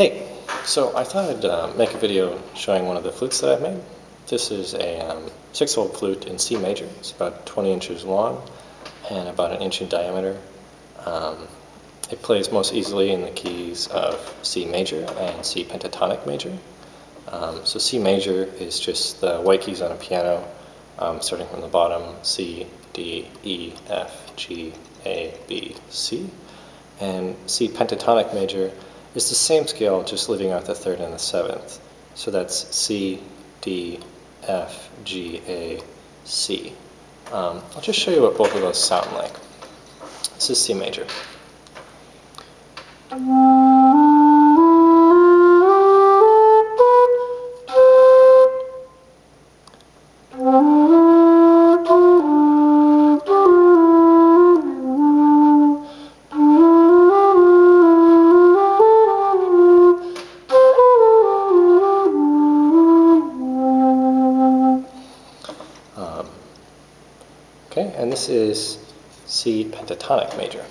Hey, so I thought I'd uh, make a video showing one of the flutes that I've made. This is a um, six-hole flute in C major. It's about 20 inches long and about an inch in diameter. Um, it plays most easily in the keys of C major and C pentatonic major. Um, so C major is just the white keys on a piano, um, starting from the bottom, C, D, E, F, G, A, B, C. And C pentatonic major is the same scale, just leaving out the third and the seventh. So that's C, D, F, G, A, C. Um, I'll just show you what both of those sound like. This is C major. Okay, and this is C pentatonic major.